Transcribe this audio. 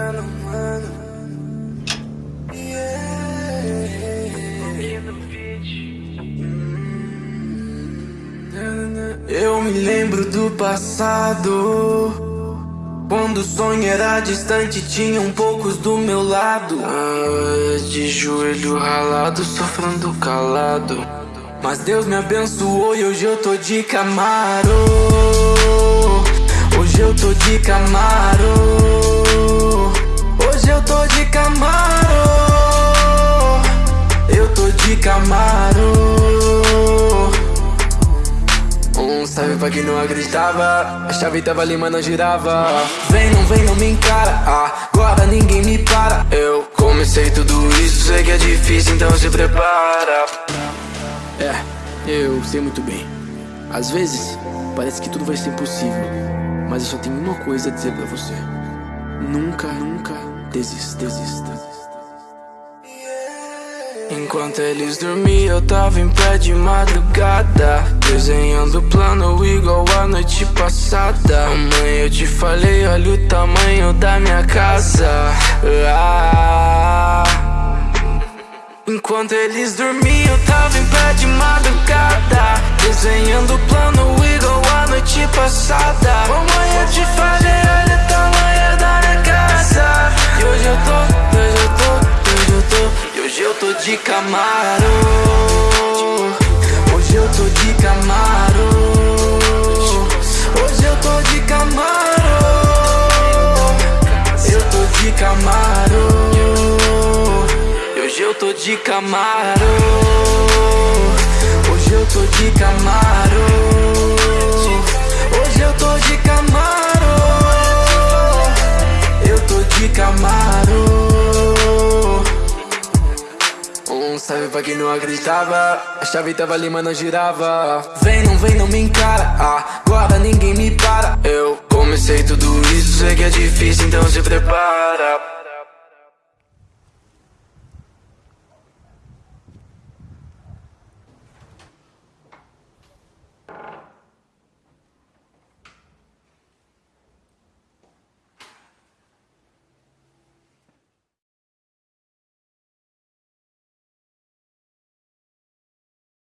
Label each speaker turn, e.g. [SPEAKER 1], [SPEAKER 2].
[SPEAKER 1] mano. Eu me lembro do passado. Quando o sonho era distante, tinham poucos do meu lado. De joelho ralado, sofrendo calado. Mas Deus me abençoou e hoje eu tô de Camaro. Hoje eu tô de Camaro. Hoje eu tô de Camaro. Eu tô de Camaro. Um salve pra quem não acreditava. A chave tava ali, mas não girava. Vem, não vem, não me encara. Agora ninguém me para. Eu comecei tudo isso, sei que é difícil, então se prepara.
[SPEAKER 2] É, eu sei muito bem. Às vezes, parece que tudo vai ser impossível Mas eu só tenho uma coisa a dizer pra você. Nunca, nunca desista, desista
[SPEAKER 1] Enquanto eles dormiam, eu tava em pé de madrugada Desenhando plano igual a noite passada. Mãe, eu te falei, olha o tamanho da minha casa. Ah. Enquanto eles dormiam, eu tava em pé de madrugada Desenhando plano igual a noite passada. Mamãe, eu te falei, Camaro Hoje eu tô de Camaro Hoje eu tô de Camaro Eu tô de Camaro Hoje eu tô de Camaro salve pra quem não acreditava. A chave tava ali, mas não girava. Vem, não vem, não me encara. Agora ninguém me para. Eu comecei tudo isso, sei que é difícil, então se prepara